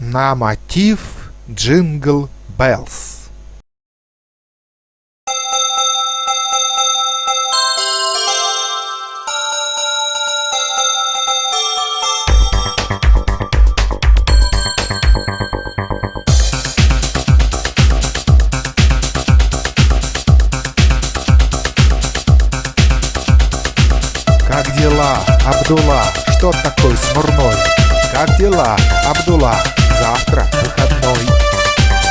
на мотив Джингл Беллс. Как дела, Абдулла? Что такой смурной? Как дела, Абдулла? Завтра выходной.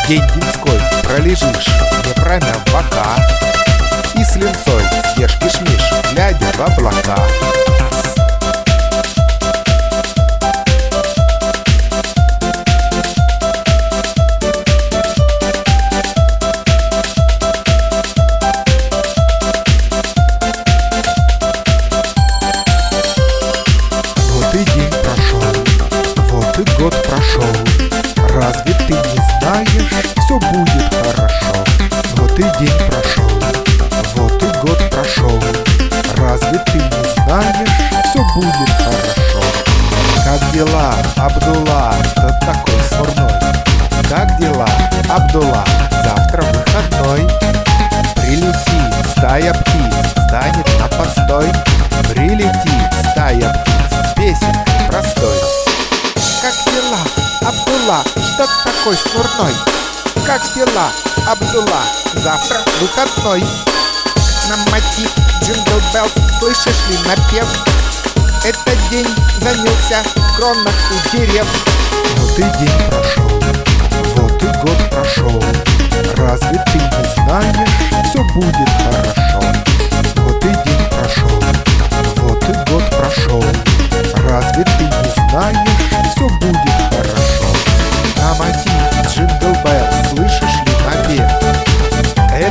День деньской пролежишь, не промяв бока. И с линцой съешь кишмиш, глядя в прошел. Разве ты не знаешь, все будет хорошо? Вот и день прошел, вот и год прошел. Разве ты не знаешь, все будет хорошо? Как дела, Абдулла, кто такой смурной? Как дела, Абдулла, завтра выходной? Прилетит стая птиц, станет на постой. Прилетит стая птиц Абдулла, что такой смурной? Как дела, Абдулла, завтра выходной? На мотив Jingle Bell, слышишь ли напев? Этот день занялся в кронах у дерев. Вот и день прошел, вот и год прошел. Разве ты не знаешь, все будет хорошо?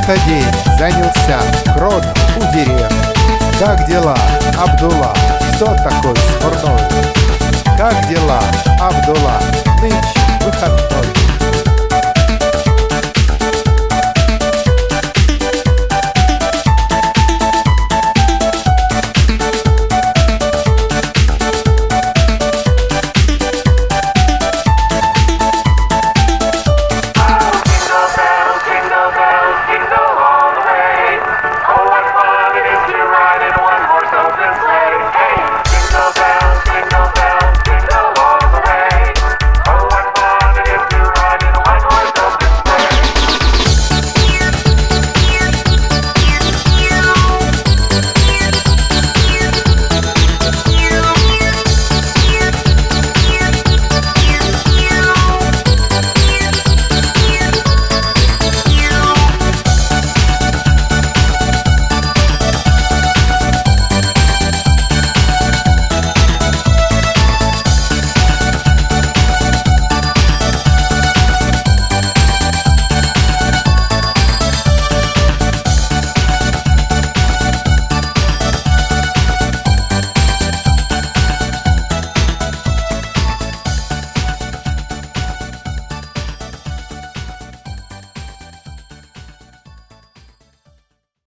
начался день, занялся крот у дерев. Как дела, Абдула, кто такой смурной? Как дела, Абдула,